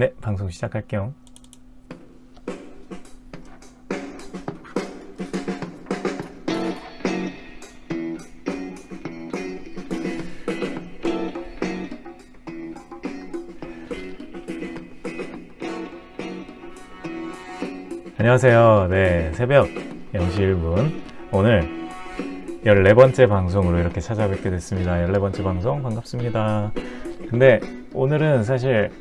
네, 방송 시작할게요. 안녕하세요. 네, 새벽 0시 1분. 오늘 14번째 방송으로 이렇게 찾아뵙게 됐습니다. 14번째 방송 반갑습니다. 근데 오늘은 사실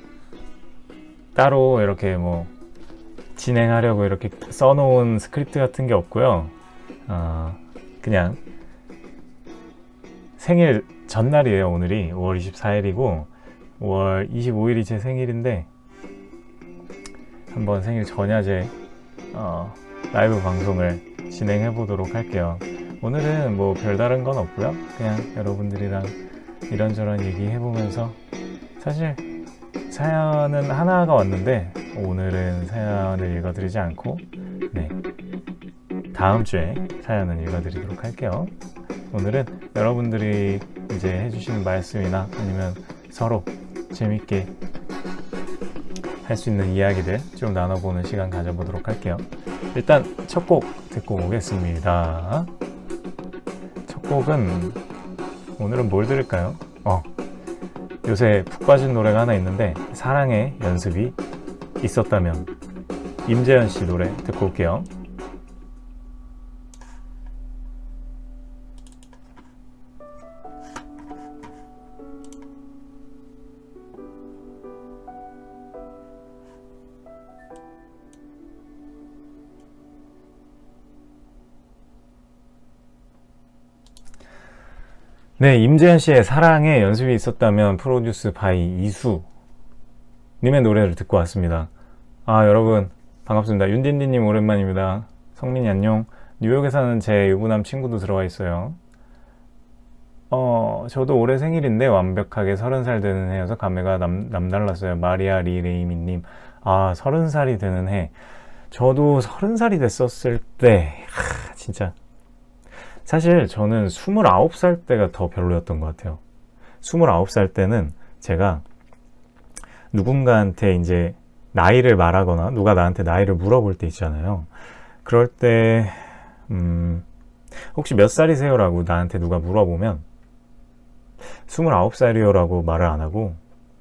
따로 이렇게 뭐 진행하려고 이렇게 써놓은 스크립트 같은 게 없고요. 어, 그냥 생일 전날이에요. 오늘이 5월 24일이고 5월 25일이 제 생일인데 한번 생일 전야제 어, 라이브 방송을 진행해 보도록 할게요. 오늘은 뭐 별다른 건 없고요. 그냥 여러분들이랑 이런저런 얘기해 보면서 사실 사연은 하나가 왔는데 오늘은 사연을 읽어드리지 않고 네 다음 주에 사연은 읽어드리도록 할게요. 오늘은 여러분들이 이제 해주시는 말씀이나 아니면 서로 재밌게 할 수 있는 이야기들 좀 나눠보는 시간 가져보도록 할게요. 일단 첫 곡 듣고 오겠습니다. 첫 곡은 오늘은 뭘 들을까요? 어, 요새 푹 빠진 노래가 하나 있는데 사랑의 연습이 있었다면 임재현 씨 노래 듣고 올게요. 네, 임재현 씨의 사랑의 연습이 있었다면 produced by 이수 님의 노래를 듣고 왔습니다. 아, 여러분 반갑습니다. 윤딘디 님 오랜만입니다. 성민이 안녕. 뉴욕에 사는 제 유부남 친구도 들어와 있어요. 어, 저도 올해 생일인데 완벽하게 서른 살 되는 해여서 감회가 남, 남달랐어요. 마리아 리레이미 님. 아, 서른 살이 되는 해. 저도 서른 살이 됐었을 때, 하, 진짜 사실 저는 29살 때가 더 별로였던 것 같아요. 29살 때는 제가 누군가한테 이제 나이를 말하거나 누가 나한테 나이를 물어볼 때 있잖아요. 그럴 때 음, 혹시 몇 살이세요? 라고 나한테 누가 물어보면 29살이요 라고 말을 안 하고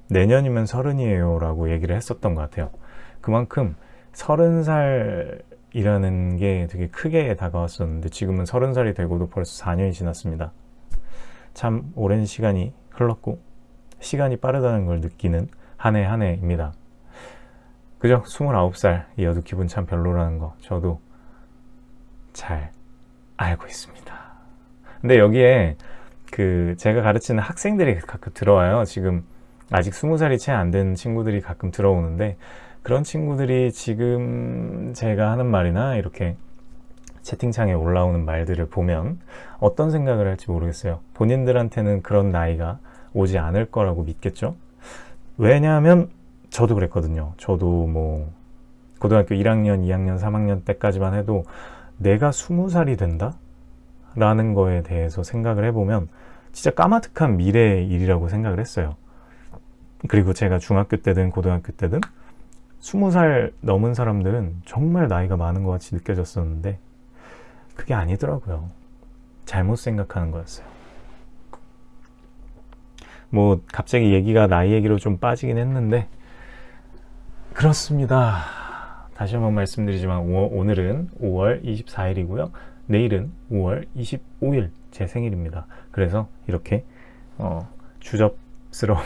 내년이면 서른이에요 라고 얘기를 했었던 것 같아요. 그만큼 서른 살 이라는 게 되게 크게 다가왔었는데 지금은 서른 살이 되고도 벌써 4년이 지났습니다. 참 오랜 시간이 흘렀고 시간이 빠르다는 걸 느끼는 한 해 한 해입니다. 그죠? 29살이어도 기분 참 별로라는 거 저도 잘 알고 있습니다. 근데 여기에 그 제가 가르치는 학생들이 가끔 들어와요. 지금 아직 20살이 채 안 된 친구들이 가끔 들어오는데 그런 친구들이 지금 제가 하는 말이나 이렇게 채팅창에 올라오는 말들을 보면 어떤 생각을 할지 모르겠어요. 본인들한테는 그런 나이가 오지 않을 거라고 믿겠죠? 왜냐하면 저도 그랬거든요. 저도 뭐 고등학교 1학년, 2학년, 3학년 때까지만 해도 내가 20살이 된다? 라는 거에 대해서 생각을 해보면 진짜 까마득한 미래의 일이라고 생각을 했어요. 그리고 제가 중학교 때든 고등학교 때든 스무 살 넘은 사람들은 정말 나이가 많은 것 같이 느껴졌었는데 그게 아니더라고요. 잘못 생각하는 거였어요. 뭐 갑자기 얘기가 나이 얘기로 좀 빠지긴 했는데 그렇습니다. 다시 한번 말씀드리지만 오늘은 5월 24일이고요. 내일은 5월 25일 제 생일입니다. 그래서 이렇게 어, 주접스러운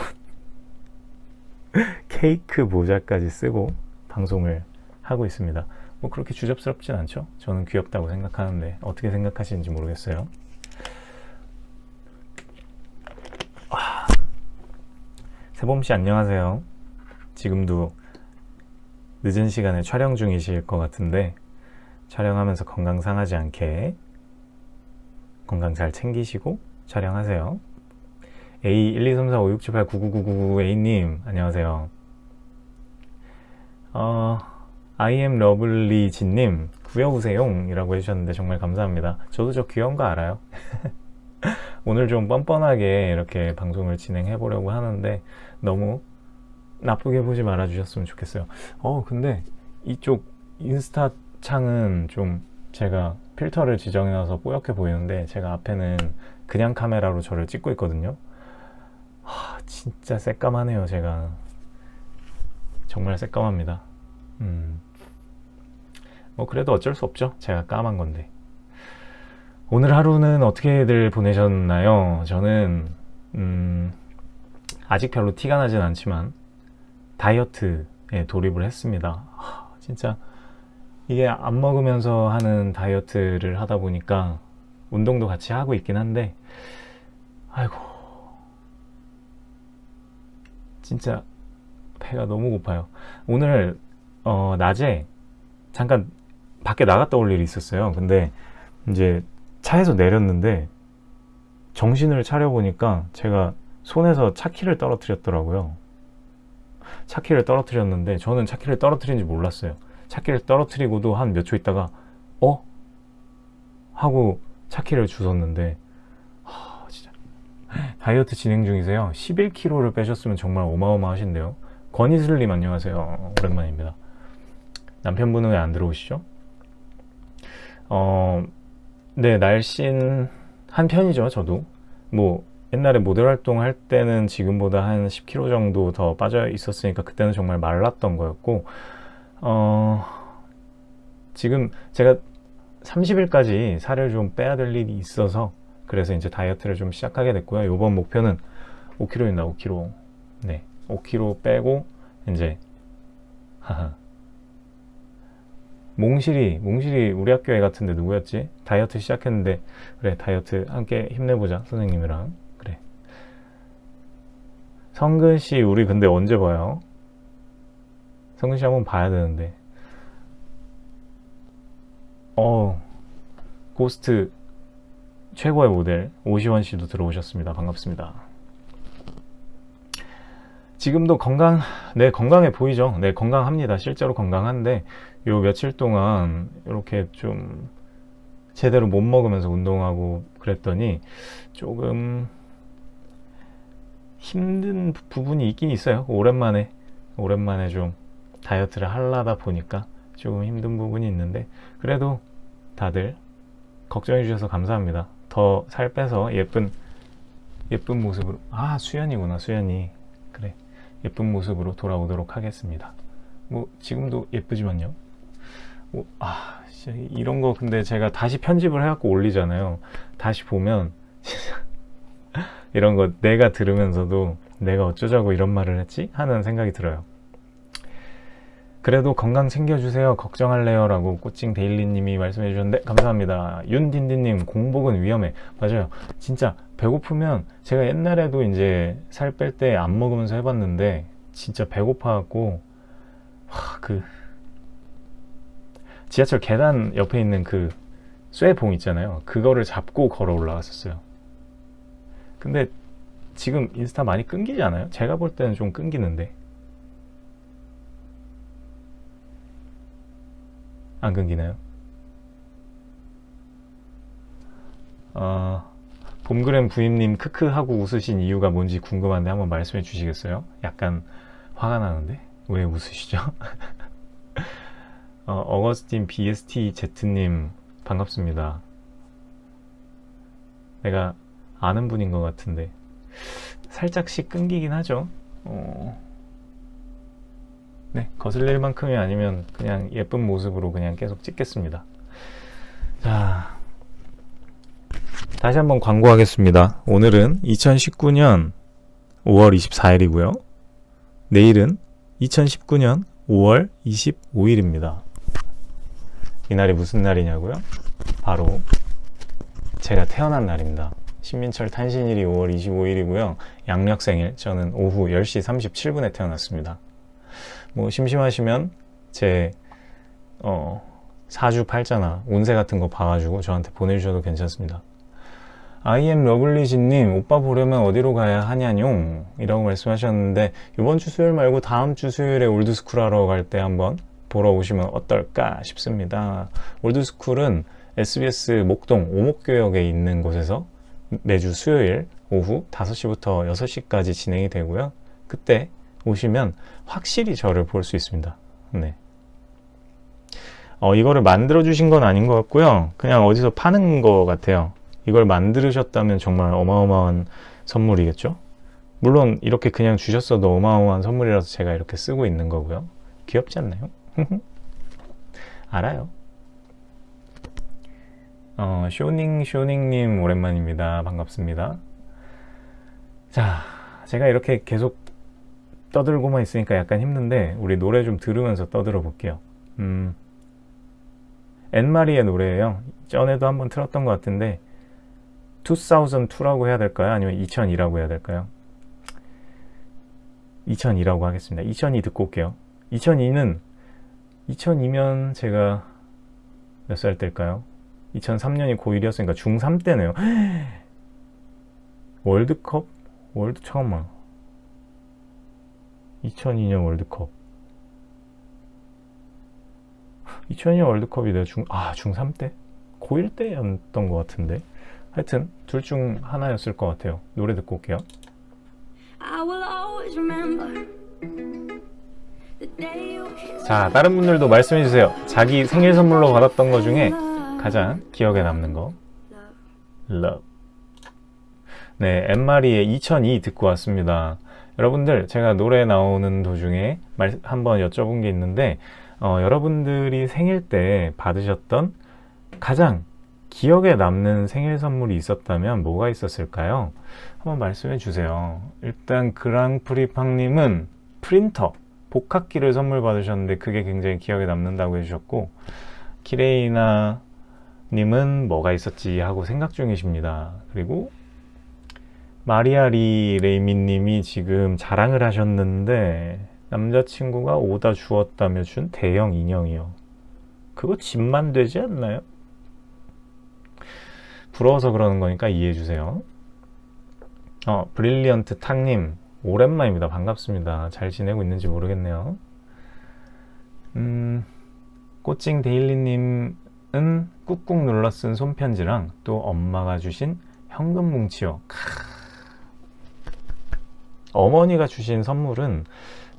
케이크 모자까지 쓰고 방송을 하고 있습니다. 뭐 그렇게 주접스럽진 않죠? 저는 귀엽다고 생각하는데 어떻게 생각하시는지 모르겠어요. 아, 세범씨 안녕하세요. 지금도 늦은 시간에 촬영 중이실 것 같은데 촬영하면서 건강 상하지 않게 건강 잘 챙기시고 촬영하세요. A1234567899999A님 안녕하세요. 어, I am lovely 진님 구여우세요 이라고 해주셨는데 정말 감사합니다. 저도 저 귀여운 거 알아요? 오늘 좀 뻔뻔하게 이렇게 방송을 진행해 보려고 하는데 너무 나쁘게 보지 말아 주셨으면 좋겠어요. 어 근데 이쪽 인스타 창은 좀 제가 필터를 지정해 놔서 뽀얗게 보이는데 제가 앞에는 그냥 카메라로 저를 찍고 있거든요 하, 진짜 새까마네요 제가. 정말 새까맣니다. 음. 뭐 그래도 어쩔 수 없죠. 제가 까만 건데. 오늘 하루는 어떻게들 보내셨나요? 저는 음, 아직 별로 티가 나진 않지만 다이어트에 돌입을 했습니다. 하, 진짜 이게 안 먹으면서 하는 다이어트를 하다 보니까 운동도 같이 하고 있긴 한데 아이고 진짜 배가 너무 고파요. 오늘 어, 낮에 잠깐 밖에 나갔다 올 일이 있었어요. 근데 이제 차에서 내렸는데 정신을 차려보니까 제가 손에서 차키를 떨어뜨렸더라고요. 차키를 떨어뜨렸는데 저는 차키를 떨어뜨린지 몰랐어요. 차키를 떨어뜨리고도 한 몇 초 있다가 어? 하고 차키를 주웠는데 다이어트 진행 중이세요. 11kg를 빼셨으면 정말 어마어마하신데요. 권희슬님 안녕하세요. 오랜만입니다. 남편분은 왜 안 들어오시죠? 어, 네 날씬 한 편이죠 저도. 뭐 옛날에 모델 활동할 때는 지금보다 한 10kg 정도 더 빠져 있었으니까 그때는 정말 말랐던 거였고 어, 지금 제가 30일까지 살을 좀 빼야 될 일이 있어서 그래서 이제 다이어트를 좀 시작하게 됐고요. 이번 목표는 5kg입니다 5kg 네. 5kg 빼고 이제 하하. 몽실이 몽실이 우리 학교 애 같은데 누구였지? 다이어트 시작했는데 그래 다이어트 함께 힘내보자 선생님이랑. 그래. 성근씨 우리 근데 언제 봐요? 성근씨 한번 봐야 되는데. 어 고스트 최고의 모델 오시원 씨도 들어오셨습니다. 반갑습니다. 지금도 건강 네 건강해 보이죠? 네 건강합니다. 실제로 건강한데 요 며칠 동안 이렇게 좀 제대로 못 먹으면서 운동하고 그랬더니 조금 힘든 부분이 있긴 있어요. 오랜만에 오랜만에 좀 다이어트를 하려다 보니까 조금 힘든 부분이 있는데 그래도 다들 걱정해 주셔서 감사합니다 더 살 빼서 예쁜 예쁜 모습으로. 아 수연이구나 수연이. 그래. 예쁜 모습으로 돌아오도록 하겠습니다. 뭐 지금도 예쁘지만요. 뭐, 아 이런 거 근데 제가 다시 편집을 해갖고 올리잖아요. 다시 보면 이런 거 내가 들으면서도 내가 어쩌자고 이런 말을 했지? 하는 생각이 들어요 그래도 건강 챙겨주세요. 걱정할래요. 라고 꼬칭 데일리님이 말씀해 주셨는데 감사합니다. 윤딘딘님 공복은 위험해. 맞아요. 진짜 배고프면 제가 옛날에도 이제 살 뺄 때 안 먹으면서 해봤는데 진짜 배고파 갖고 그 지하철 계단 옆에 있는 그 쇠봉 있잖아요. 그거를 잡고 걸어 올라갔었어요. 근데 지금 인스타 많이 끊기지 않아요? 제가 볼 때는 좀 끊기는데 안 끊기나요? 어, 봄그램 부임님 크크 하고 웃으신 이유가 뭔지 궁금한데 한번 말씀해 주시겠어요? 약간 화가 나는데 왜 웃으시죠? 어, 어거스틴 BSTZ님 반갑습니다 내가 아는 분인 것 같은데 살짝씩 끊기긴 하죠 어... 네, 거슬릴 만큼이 아니면 그냥 예쁜 모습으로 그냥 계속 찍겠습니다. 자, 다시 한번 광고하겠습니다. 오늘은 2019년 5월 24일이고요. 내일은 2019년 5월 25일입니다. 이날이 무슨 날이냐고요? 바로 제가 태어난 날입니다. 신민철 탄신일이 5월 25일이고요. 양력 생일 저는 오후 10시 37분에 태어났습니다. 뭐 심심하시면 제 어, 사주 팔자나 운세 같은 거 봐가지고 저한테 보내주셔도 괜찮습니다. IM 러블리지님 오빠 보려면 어디로 가야 하냐뇽 이라고 말씀하셨는데 이번 주 수요일 말고 다음 주 수요일에 올드스쿨 하러 갈 때 한번 보러 오시면 어떨까 싶습니다. 올드스쿨은 SBS 목동 오목교역에 있는 곳에서 매주 수요일 오후 5시부터 6시까지 진행이 되고요. 그때 오시면 확실히 저를 볼 수 있습니다. 네. 어, 이거를 만들어 주신 건 아닌 것 같고요. 그냥 어디서 파는 것 같아요. 이걸 만들으셨다면 정말 어마어마한 선물이겠죠? 물론 이렇게 그냥 주셨어도 어마어마한 선물이라서 제가 이렇게 쓰고 있는 거고요. 귀엽지 않나요? 알아요. 어, 쇼닝 쇼닝님 오랜만입니다. 반갑습니다. 자, 제가 이렇게 계속 떠들고만 있으니까 약간 힘든데 우리 노래 좀 들으면서 떠들어 볼게요. 음, 앤마리의 노래예요. 전에도 한번 틀었던 것 같은데 2002라고 해야 될까요? 아니면 2002라고 해야 될까요? 2002라고 하겠습니다. 2002 듣고 올게요. 2002는 2002면 제가 몇 살 때일까요? 2003년이 고1이었으니까 중3 때네요. 월드컵? 월드 잠깐만. 2002년 월드컵. 2002년 월드컵이 내가 중, 아, 중3 때? 고1 때였던 것 같은데. 하여튼, 둘 중 하나였을 것 같아요. 노래 듣고 올게요. 자, 다른 분들도 말씀해 주세요. 자기 생일 선물로 받았던 것 중에 가장 기억에 남는 거. Love. 네, 엠마리의 2002 듣고 왔습니다. 여러분들, 제가 노래 나오는 도중에 말, 한번 여쭤본 게 있는데, 어, 여러분들이 생일 때 받으셨던 가장 기억에 남는 생일 선물이 있었다면 뭐가 있었을까요? 한번 말씀해 주세요. 일단 그랑프리팡님은 프린터, 복합기를 선물 받으셨는데 그게 굉장히 기억에 남는다고 해주셨고 키레이나 님은 뭐가 있었지 하고 생각 중이십니다. 그리고 마리아리 레이민 님이 지금 자랑을 하셨는데 남자친구가 오다 주었다며 준 대형 인형이요. 그거 집만 되지 않나요? 부러워서 그러는 거니까 이해해 주세요. 어, 브릴리언트 탕님 오랜만입니다. 반갑습니다. 잘 지내고 있는지 모르겠네요. 음, 꼬칭 데일리님은 꾹꾹 눌러 쓴 손편지랑 또 엄마가 주신 현금 뭉치요. 어머니가 주신 선물은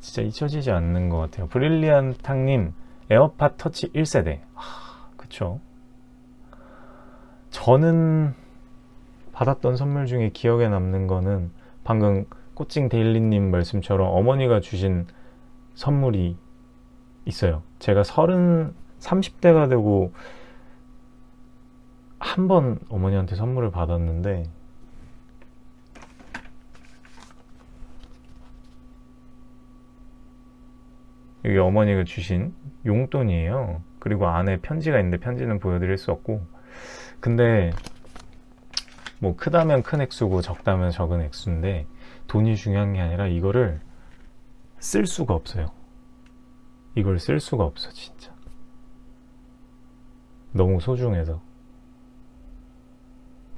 진짜 잊혀지지 않는 것 같아요. 브릴리안 탕님 아이팟 터치 1세대. 아, 그쵸. 저는 받았던 선물 중에 기억에 남는 거는 방금 꼬칭 데일리님 말씀처럼 어머니가 주신 선물이 있어요. 제가 서른 30대가 되고 한 번 어머니한테 선물을 받았는데 여기 어머니가 주신 용돈이에요. 그리고 안에 편지가 있는데 편지는 보여드릴 수 없고 근데 뭐 크다면 큰 액수고 적다면 적은 액수인데 돈이 중요한 게 아니라 이거를 쓸 수가 없어요. 이걸 쓸 수가 없어 진짜. 너무 소중해서.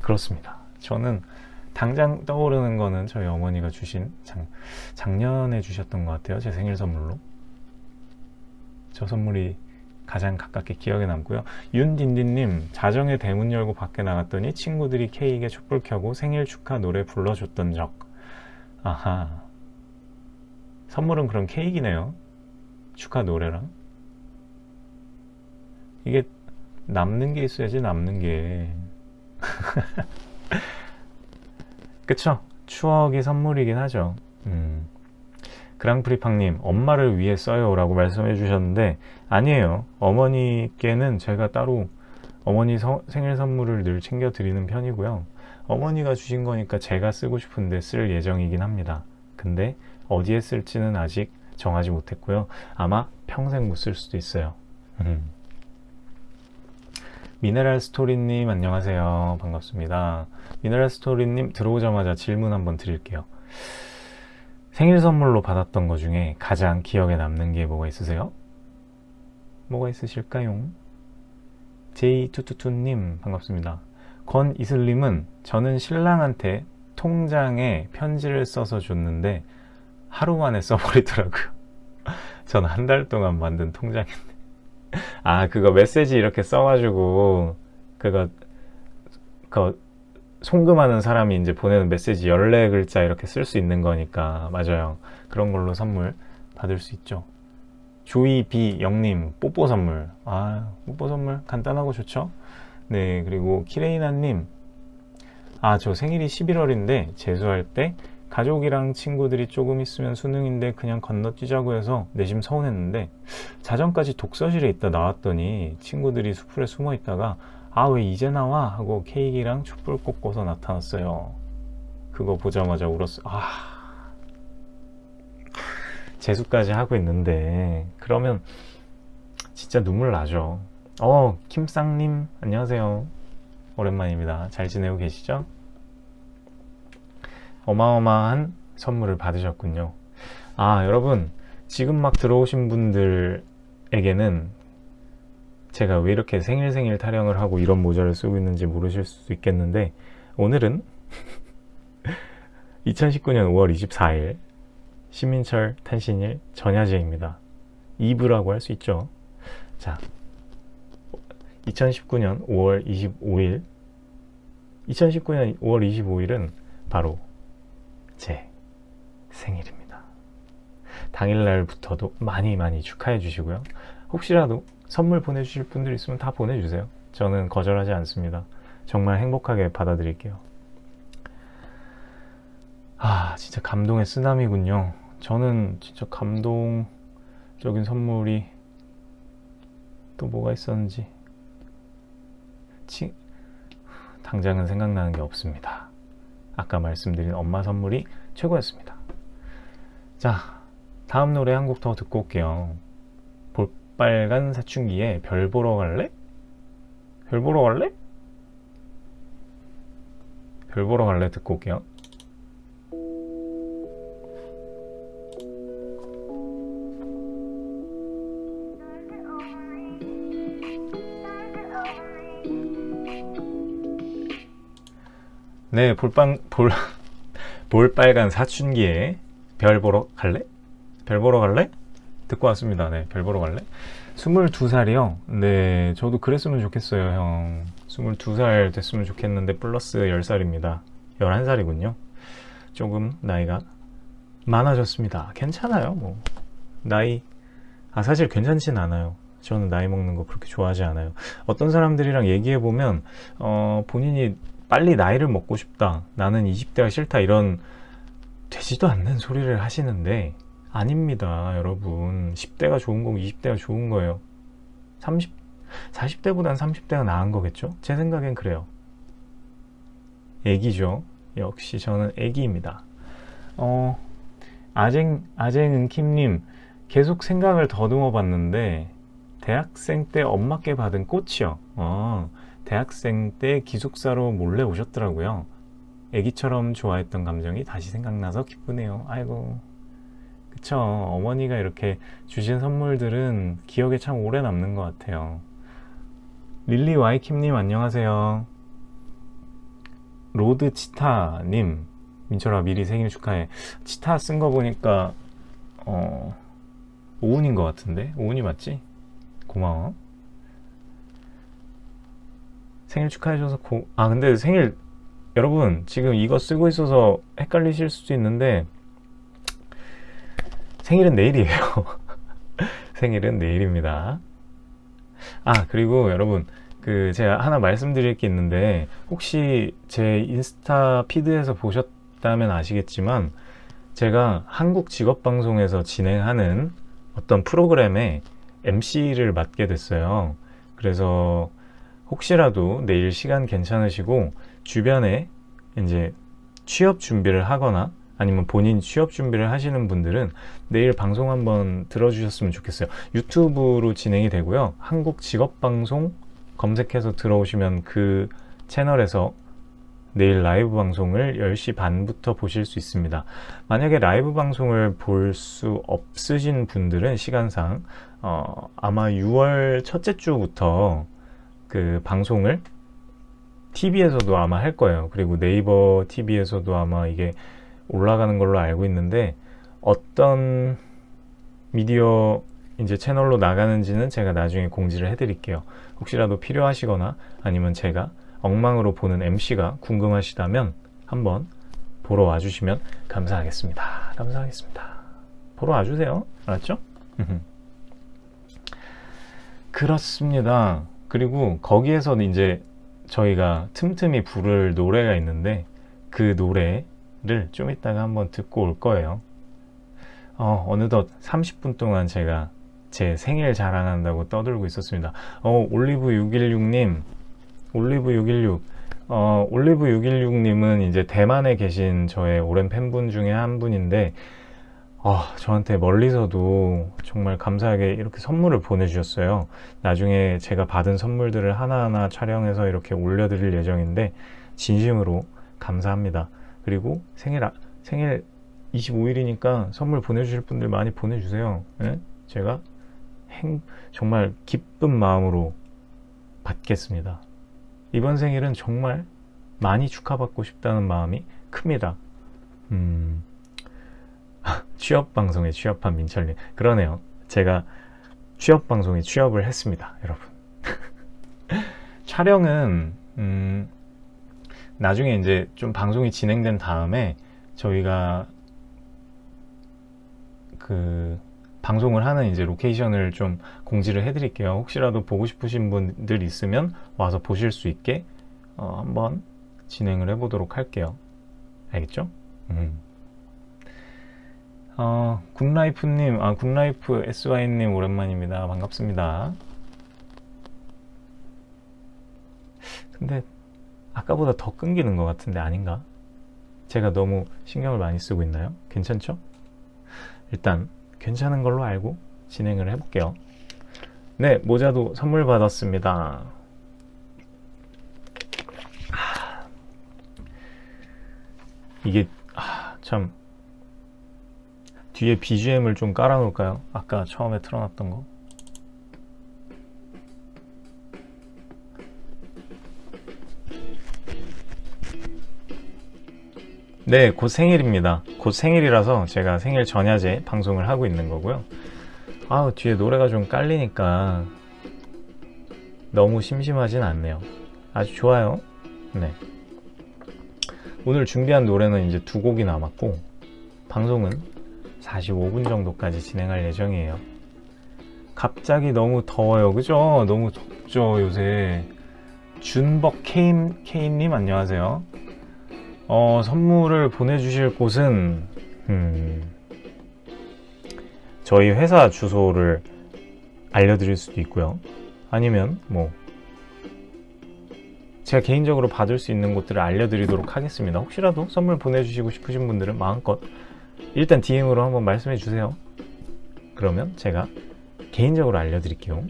그렇습니다. 저는 당장 떠오르는 거는 저희 어머니가 주신 작, 작년에 주셨던 것 같아요. 제 생일 선물로. 저 선물이 가장 가깝게 기억에 남고요. 윤딘딘님 자정에 대문 열고 밖에 나갔더니 친구들이 케이크에 촛불 켜고 생일 축하 노래 불러줬던 적. 아하. 선물은 그런 케이크네요. 축하 노래랑. 이게 남는 게 있어야지 남는 게. 그쵸? 추억이 선물이긴 하죠. 음. 그랑프리팡님 엄마를 위해 써요 라고 말씀해 주셨는데 아니에요. 어머니께는 제가 따로 어머니 서, 생일 선물을 늘 챙겨 드리는 편이고요. 어머니가 주신 거니까 제가 쓰고 싶은데 쓸 예정이긴 합니다. 근데 어디에 쓸지는 아직 정하지 못했고요. 아마 평생 못 쓸 수도 있어요. 음. 미네랄 스토리님 안녕하세요. 반갑습니다. 미네랄 스토리님 들어오자마자 질문 한번 드릴게요 생일 선물로 받았던 것 중에 가장 기억에 남는 게 뭐가 있으세요? 뭐가 있으실까요? 제이투투투님 반갑습니다. 권이슬님은 저는 신랑한테 통장에 편지를 써서 줬는데 하루 만에 써버리더라고요. 전 한 달 동안 만든 통장인데 아 그거 메시지 이렇게 써가지고 그거 그 송금하는 사람이 이제 보내는 메시지 14글자 이렇게 쓸 수 있는 거니까 맞아요. 그런 걸로 선물 받을 수 있죠. 조이 비 영님 뽀뽀 선물. 아 뽀뽀 선물 간단하고 좋죠? 네 그리고 키레이나님. 아 저 생일이 11월인데 재수할 때 가족이랑 친구들이 조금 있으면 수능인데 그냥 건너뛰자고 해서 내심 서운했는데 자정까지 독서실에 있다 나왔더니 친구들이 수풀에 숨어 있다가 아 왜 이제 나와? 하고 케이크랑 촛불 꽂고서 나타났어요. 그거 보자마자 울었어. 아 재수까지 하고 있는데. 그러면 진짜 눈물 나죠. 어 김쌍님 안녕하세요. 오랜만입니다. 잘 지내고 계시죠? 어마어마한 선물을 받으셨군요. 아 여러분 지금 막 들어오신 분들에게는 제가 왜 이렇게 생일 생일 타령을 하고 이런 모자를 쓰고 있는지 모르실 수 있겠는데 오늘은 2019년 5월 24일 시민철 탄신일 전야제입니다. 2부라고 할 수 있죠. 자, 2019년 5월 25일 2019년 5월 25일은 바로 제 생일입니다. 당일날부터도 많이 많이 축하해 주시고요. 혹시라도 선물 보내주실 분들 있으면 다 보내주세요. 저는 거절하지 않습니다. 정말 행복하게 받아드릴게요. 아 진짜 감동의 쓰나미군요. 저는 진짜 감동적인 선물이 또 뭐가 있었는지 치... 당장은 생각나는 게 없습니다. 아까 말씀드린 엄마 선물이 최고였습니다. 자, 다음 노래 한 곡 더 듣고 올게요. 볼빨간 사춘기에 별 보러 갈래? 별 보러 갈래? 별 보러 갈래 듣고 올게요. 네, 볼빵, 볼, 볼빨간 사춘기에 별 보러 갈래? 별 보러 갈래? 듣고 왔습니다. 네, 별 보러 갈래? 22살이요? 네, 저도 그랬으면 좋겠어요, 형. 22살 됐으면 좋겠는데 플러스 10살입니다. 11살이군요. 조금 나이가 많아졌습니다. 괜찮아요, 뭐. 나이, 아, 사실 괜찮진 않아요. 저는 나이 먹는 거 그렇게 좋아하지 않아요. 어떤 사람들이랑 얘기해 보면, 어, 본인이 빨리 나이를 먹고 싶다 나는 20대가 싫다 이런 되지도 않는 소리를 하시는데 아닙니다 여러분. 10대가 좋은 거고 20대가 좋은 거예요. 30, 40대보단 30대가 나은 거겠죠? 제 생각엔 그래요. 애기죠. 역시 저는 애기입니다. 어 아쟁 아쟁은 킴님 계속 생각을 더듬어 봤는데 대학생 때 엄마께 받은 꽃이요. 어, 대학생 때 기숙사로 몰래 오셨더라고요. 애기처럼 좋아했던 감정이 다시 생각나서 기쁘네요. 아이고 그쵸 어머니가 이렇게 주신 선물들은 기억에 참 오래 남는 것 같아요. 릴리 와이킴님 안녕하세요. 로드 치타님 민철아 미리 생일 축하해. 치타 쓴 거 보니까 어 오은인 것 같은데 오은이 맞지? 고마워. 생일 축하해줘서 고... 아 근데 생일 여러분 지금 이거 쓰고 있어서 헷갈리실 수도 있는데 생일은 내일이에요. 생일은 내일입니다. 아 그리고 여러분 그 제가 하나 말씀드릴 게 있는데 혹시 제 인스타 피드에서 보셨다면 아시겠지만 제가 한국 직업방송에서 진행하는 어떤 프로그램에 MC를 맡게 됐어요. 그래서 혹시라도 내일 시간 괜찮으시고 주변에 이제 취업 준비를 하거나 아니면 본인 취업 준비를 하시는 분들은 내일 방송 한번 들어주셨으면 좋겠어요. 유튜브로 진행이 되고요. 한국 직업방송 검색해서 들어오시면 그 채널에서 내일 라이브 방송을 10시 반부터 보실 수 있습니다. 만약에 라이브 방송을 볼 수 없으신 분들은 시간상 어, 아마 6월 첫째 주부터 그 방송을 TV에서도 아마 할 거예요. 그리고 네이버 TV에서도 아마 이게 올라가는 걸로 알고 있는데 어떤 미디어 이제 채널로 나가는지는 제가 나중에 공지를 해 드릴게요 혹시라도 필요하시거나 아니면 제가 엉망으로 보는 MC가 궁금하시다면 한번 보러 와주시면 감사하겠습니다. 감사하겠습니다. 보러 와주세요. 알았죠? 그렇습니다. 그리고 거기에서는 이제 저희가 틈틈이 부를 노래가 있는데 그 노래 를 좀 이따가 한번 듣고 올 거예요. 어, 어느덧 30분 동안 제가 제 생일 자랑한다고 떠들고 있었습니다. 어, 올리브616님, 올리브616, 어, 올리브616님은 이제 대만에 계신 저의 오랜 팬분 중에 한 분인데, 어, 저한테 멀리서도 정말 감사하게 이렇게 선물을 보내주셨어요. 나중에 제가 받은 선물들을 하나하나 촬영해서 이렇게 올려드릴 예정인데, 진심으로 감사합니다. 그리고 생일, 아, 생일 25일이니까 선물 보내주실 분들 많이 보내주세요. 네? 제가 행, 정말 기쁜 마음으로 받겠습니다. 이번 생일은 정말 많이 축하받고 싶다는 마음이 큽니다. 음, 취업 방송에 취업한 민철님. 그러네요. 제가 취업 방송에 취업을 했습니다. 여러분. 촬영은, 음, 나중에 이제 좀 방송이 진행된 다음에 저희가 그 방송을 하는 이제 로케이션을 좀 공지를 해드릴게요. 혹시라도 보고 싶으신 분들 있으면 와서 보실 수 있게 어, 한번 진행을 해보도록 할게요. 알겠죠? 음. 어, 굿라이프님, 아, 굿라이프 SY님 오랜만입니다. 반갑습니다. 근데 아까보다 더 끊기는 것 같은데 아닌가? 제가 너무 신경을 많이 쓰고 있나요? 괜찮죠? 일단 괜찮은 걸로 알고 진행을 해볼게요. 네, 모자도 선물 받았습니다. 이게 아, 참 뒤에 BGM을 좀 깔아놓을까요? 아까 처음에 틀어놨던 거. 네, 곧 생일입니다. 곧 생일이라서 제가 생일 전야제 방송을 하고 있는 거고요. 아우, 뒤에 노래가 좀 깔리니까 너무 심심하진 않네요. 아주 좋아요. 네. 오늘 준비한 노래는 이제 두 곡이 남았고, 방송은 45분 정도까지 진행할 예정이에요. 갑자기 너무 더워요. 그죠? 너무 덥죠, 요새. 준벅 케임, 케임님 안녕하세요. 어, 선물을 보내주실 곳은 음, 저희 회사 주소를 알려드릴 수도 있고요. 아니면 뭐 제가 개인적으로 받을 수 있는 곳들을 알려드리도록 하겠습니다. 혹시라도 선물 보내주시고 싶으신 분들은 마음껏 일단 DM으로 한번 말씀해 주세요. 그러면 제가 개인적으로 알려드릴게요.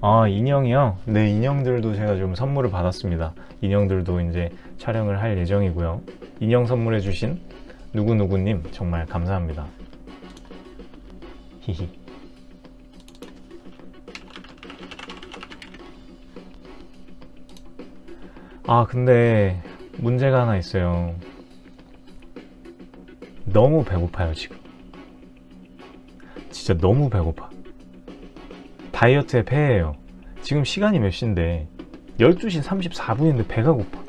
아 인형이요? 네 인형들도 제가 좀 선물을 받았습니다. 인형들도 이제 촬영을 할 예정이고요. 인형 선물해 주신 누구누구님 정말 감사합니다. 히히 아 근데 문제가 하나 있어요. 너무 배고파요 지금. 진짜 너무 배고파. 다이어트의 폐예요. 지금 시간이 몇 시인데 12시 34분인데 배가 고파.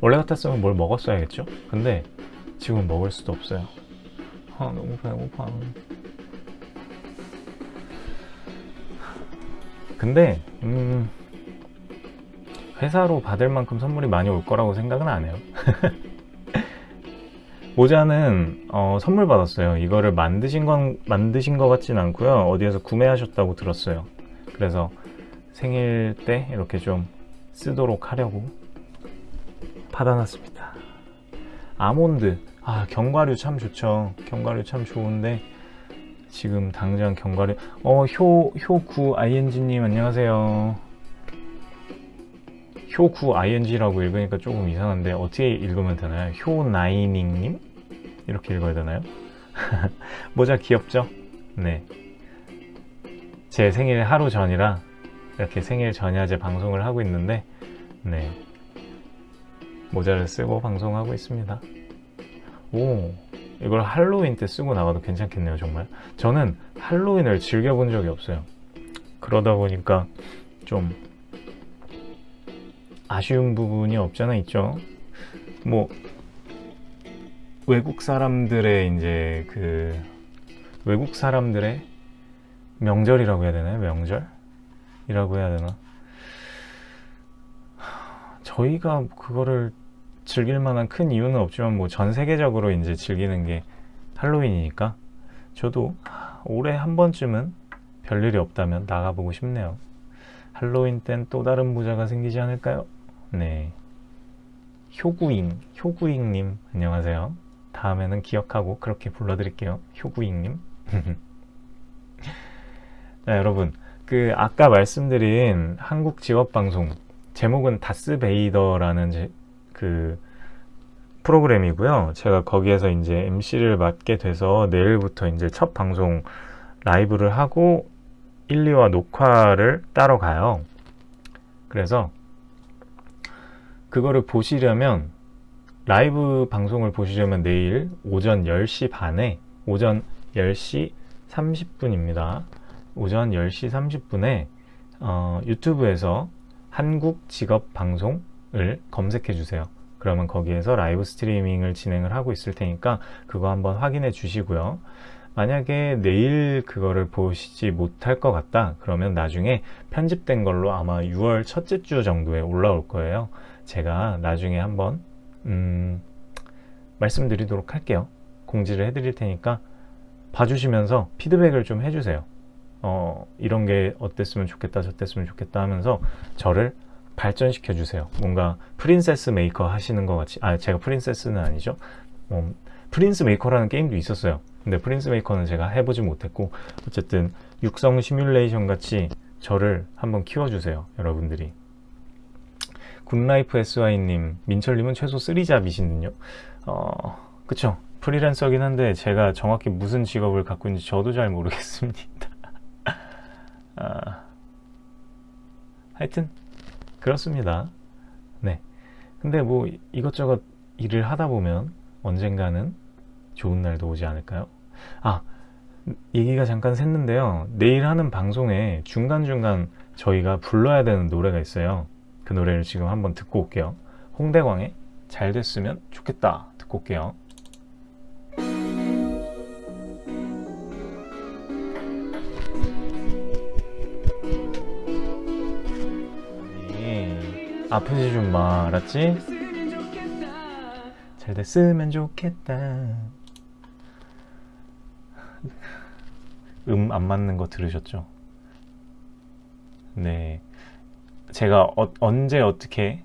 원래 같았으면 뭘 먹었어야겠죠? 근데 지금 먹을 수도 없어요. 아, 너무 배고파. 근데, 음, 회사로 받을 만큼 선물이 많이 올 거라고 생각은 안 해요. 모자는 어, 선물 받았어요. 이거를 만드신 건 만드신 것 같진 않고요. 어디에서 구매하셨다고 들었어요. 그래서 생일 때 이렇게 좀 쓰도록 하려고 받아놨습니다. 아몬드. 아, 견과류 참 좋죠. 견과류 참 좋은데, 지금 당장 견과류. 어, 효, 효구 ing님 안녕하세요. 효구 ing라고 읽으니까 조금 이상한데, 어떻게 읽으면 되나요? 효나이닝님? 이렇게 읽어야 되나요? 모자 귀엽죠? 네. 제 생일 하루 전이라 이렇게 생일 전야제 방송을 하고 있는데, 네. 모자를 쓰고 방송하고 있습니다. 오, 이걸 할로윈 때 쓰고 나가도 괜찮겠네요, 정말. 저는 할로윈을 즐겨본 적이 없어요. 그러다 보니까 좀 아쉬운 부분이 없잖아 있죠. 뭐 외국 사람들의 이제 그 외국 사람들의 명절이라고 해야 되나요? 명절 이라고 해야 되나? 저희가 그거를 즐길 만한 큰 이유는 없지만 뭐 전 세계적으로 이제 즐기는 게 할로윈이니까 저도 올해 한 번쯤은 별일이 없다면 나가보고 싶네요. 할로윈 땐 또 다른 모자가 생기지 않을까요? 네. 효구잉, 효구잉님, 안녕하세요. 다음에는 기억하고 그렇게 불러드릴게요. 효구잉님. 자, 여러분. 그, 아까 말씀드린 한국 직업방송, 제목은 다스베이더라는 제, 그, 프로그램이고요. 제가 거기에서 이제 MC를 맡게 돼서 내일부터 이제 첫 방송 라이브를 하고 1, 2화 녹화를 따러 가요. 그래서 그거를 보시려면 라이브 방송을 보시려면 내일 오전 10시 반에 오전 10시 30분입니다. 오전 10시 30분에 어, 유튜브에서 한국 직업 방송을 검색해 주세요. 그러면 거기에서 라이브 스트리밍을 진행을 하고 있을 테니까 그거 한번 확인해 주시고요. 만약에 내일 그거를 보시지 못할 것 같다 그러면 나중에 편집된 걸로 아마 6월 첫째 주 정도에 올라올 거예요 제가 나중에 한번 음, 말씀드리도록 할게요. 공지를 해드릴 테니까 봐주시면서 피드백을 좀 해주세요. 어, 이런 게 어땠으면 좋겠다 저땠으면 좋겠다 하면서 저를 발전시켜 주세요. 뭔가 프린세스 메이커 하시는 것 같이 아 제가 princess는 아니죠. 어, 프린스 메이커라는 게임도 있었어요. 근데 프린스 메이커는 제가 해보지 못했고 어쨌든 육성 시뮬레이션 같이 저를 한번 키워주세요 여러분들이 굿라이프 SY님 민철님은 최소 3잡이신군요. 어 그쵸. 프리랜서긴 한데 제가 정확히 무슨 직업을 갖고 있는지 저도 잘 모르겠습니다. 아, 하여튼 그렇습니다. 네. 근데 뭐 이것저것 일을 하다 보면 언젠가는 좋은 날도 오지 않을까요? 아 얘기가 잠깐 샜는데요. 내일 하는 방송에 중간중간 저희가 불러야 되는 노래가 있어요 그 노래를 지금 한번 듣고 올게요 홍대광의 잘 됐으면 좋겠다 듣고 올게요 아프지 좀 마, 알았지? 잘 됐으면 좋겠다 음 안 맞는 거 들으셨죠? 네. 제가 어, 언제 어떻게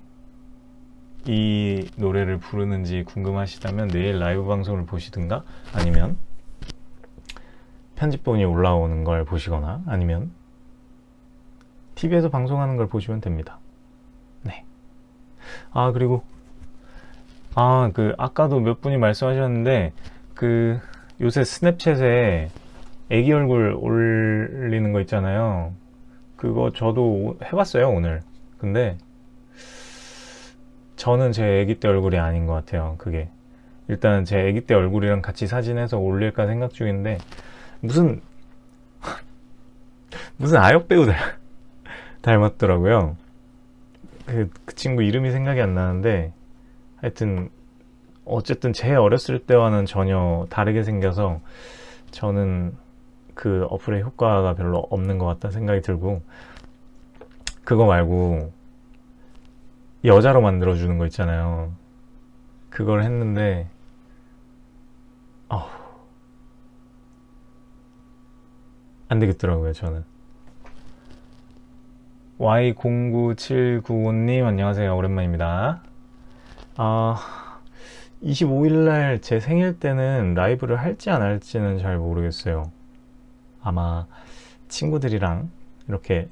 이 노래를 부르는지 궁금하시다면 내일 라이브 방송을 보시든가 아니면 편집본이 올라오는 걸 보시거나 아니면 TV에서 방송하는 걸 보시면 됩니다. 네. 아, 그리고 아, 그 아까도 몇 분이 말씀하셨는데 그 요새 스냅챗에 애기 얼굴 올리는 거 있잖아요 그거 저도 해봤어요 오늘. 근데 저는 제 애기 때 얼굴이 아닌 것 같아요 그게. 일단 제 애기 때 얼굴이랑 같이 사진해서 올릴까 생각 중인데 무슨 무슨 아역 배우 닮았더라고요. 그, 그 친구 이름이 생각이 안 나는데 하여튼 어쨌든 제 어렸을 때와는 전혀 다르게 생겨서 저는 그 어플의 효과가 별로 없는 것 같다 생각이 들고 그거 말고 여자로 만들어 주는 거 있잖아요. 그걸 했는데 어, 안 되겠더라고요 저는. Y09795님 안녕하세요. 오랜만입니다. 아 25일날 제 생일 때는 라이브를 할지 안 할지는 잘 모르겠어요 아마 친구들이랑 이렇게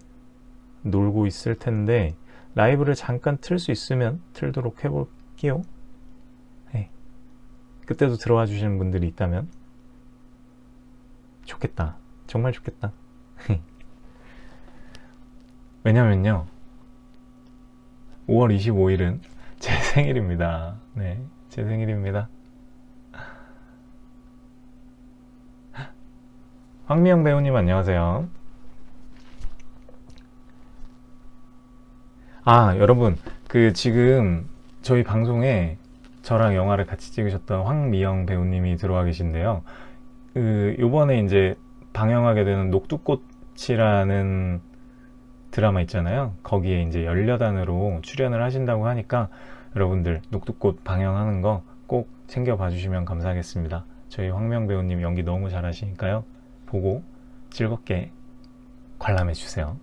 놀고 있을 텐데 라이브를 잠깐 틀 수 있으면 틀도록 해볼게요 네. 그때도 들어와 주시는 분들이 있다면 좋겠다 정말 좋겠다 왜냐면요 5월 25일은 제 생일입니다 네. 제 생일입니다. 황미영 배우님 안녕하세요. 아 여러분 그 지금 저희 방송에 저랑 영화를 같이 찍으셨던 황미영 배우님이 들어와 계신데요. 그 요번에 이제 방영하게 되는 녹두꽃이라는 드라마 있잖아요. 거기에 이제 열여단으로 출연을 하신다고 하니까 여러분들 녹두꽃 방영하는 거 꼭 챙겨봐 주시면 감사하겠습니다. 저희 황명 배우님 연기 너무 잘하시니까요. 보고 즐겁게 관람해 주세요.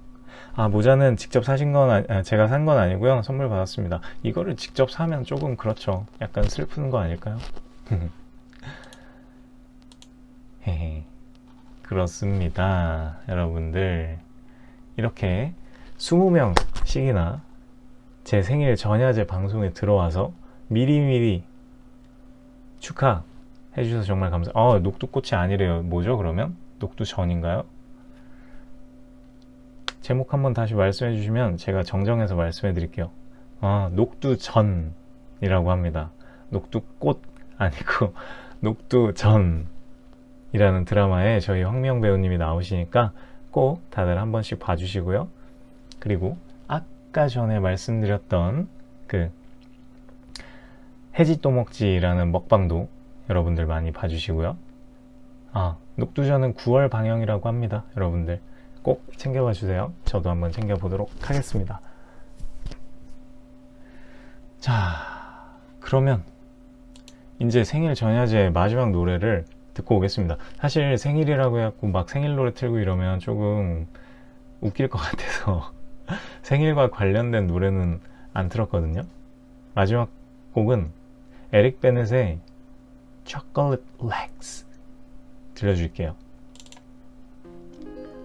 아 모자는 직접 사신 건 아, 제가 산 건 아니고요. 선물 받았습니다. 이거를 직접 사면 조금 그렇죠. 약간 슬픈 거 아닐까요? 그렇습니다. 여러분들 이렇게 20명씩이나 제 생일 전야제 방송에 들어와서 미리미리 축하해 주셔서 정말 감사. 어, 녹두꽃이 아니래요. 뭐죠, 그러면? 녹두 전인가요? 제목 한번 다시 말씀해 주시면 제가 정정해서 말씀해 드릴게요. 아, 녹두전이라고 합니다. 녹두꽃 아니고 녹두전이라는 드라마에 저희 황명 배우님이 나오시니까 꼭 다들 한 번씩 봐주시고요. 그리고 아까 전에 말씀드렸던 그 해지 또 먹지라는 먹방도 여러분들 많이 봐주시고요. 아, 녹두전은 9월 방영이라고 합니다. 여러분들 꼭 챙겨봐 주세요. 저도 한번 챙겨보도록 하겠습니다. 자, 그러면 이제 생일 전야제 마지막 노래를 듣고 오겠습니다. 사실 생일이라고 해갖고 막 생일 노래 틀고 이러면 조금 웃길 것 같아서 생일과 관련된 노래는 안 틀었거든요. 마지막 곡은 에릭 베넷의 Chocolate Legs 들려줄게요.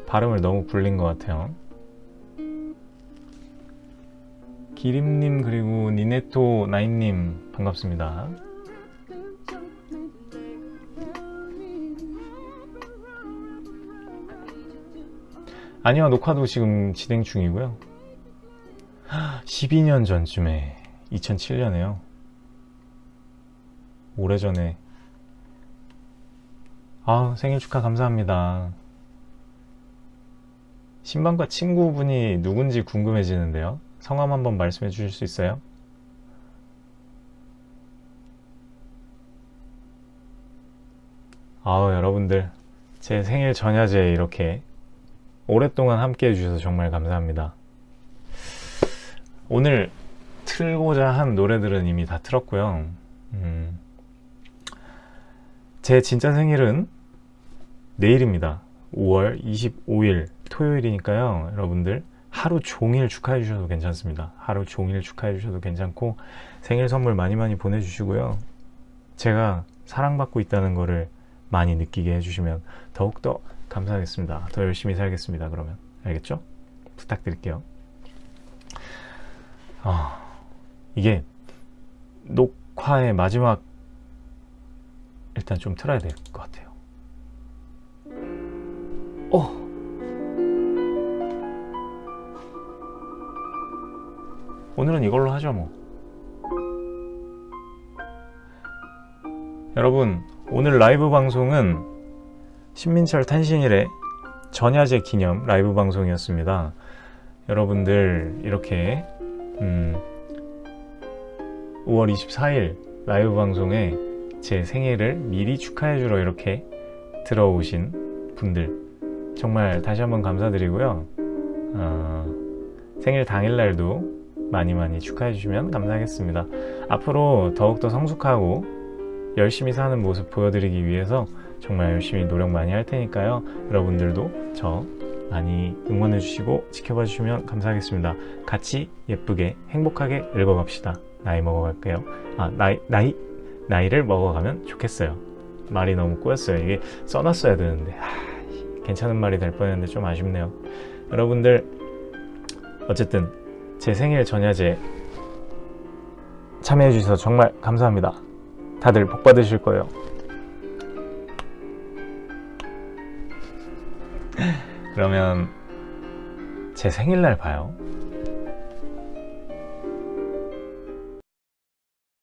발음을 너무 굴린 것 같아요. 기림님 그리고 니네토 나인님 반갑습니다. 아니요 녹화도 지금 진행 중이고요 12년 전쯤에 2007년에요 오래전에 아 생일 축하 감사합니다. 신방과 친구분이 누군지 궁금해지는데요. 성함 한번 말씀해 주실 수 있어요? 아우 여러분들. 제 생일 전야제 이렇게 오랫동안 함께 해주셔서 정말 감사합니다. 오늘 틀고자 한 노래들은 이미 다 틀었고요. 음, 제 진짜 생일은 내일입니다. 5월 25일 토요일이니까요 여러분들. 하루 종일 축하해 주셔도 괜찮습니다. 하루 종일 축하해 주셔도 괜찮고 생일 선물 많이 많이 보내주시고요. 제가 사랑받고 있다는 것을 많이 느끼게 해주시면 더욱더 감사하겠습니다. 더 열심히 살겠습니다 그러면. 알겠죠? 부탁드릴게요. 아, 이게 녹화의 마지막 일단 좀 틀어야 될 것 같아요. 어. 오늘은 이걸로 하죠 뭐. 여러분 오늘 라이브 방송은 신민철 탄신일의 전야제 기념 라이브 방송이었습니다. 여러분들 이렇게 음, 5월 24일 라이브 방송에 제 생일을 미리 축하해 주러 이렇게 들어오신 분들 정말 다시 한번 감사드리고요. 어, 생일 당일날도 많이 많이 축하해 주시면 감사하겠습니다. 앞으로 더욱더 성숙하고 열심히 사는 모습 보여드리기 위해서 정말 열심히 노력 많이 할 테니까요. 여러분들도 저 많이 응원해 주시고 지켜봐 주시면 감사하겠습니다. 같이 예쁘게 행복하게 읽어갑시다. 나이 먹어갈게요. 아 나이 나이 나이를 먹어가면 좋겠어요. 말이 너무 꼬였어요. 이게 써놨어야 되는데. 하, 괜찮은 말이 될 뻔했는데 좀 아쉽네요. 여러분들 어쨌든 제 생일 전야제 참여해 주셔서 정말 감사합니다. 다들 복 받으실 거예요. 그러면 제 생일날 봐요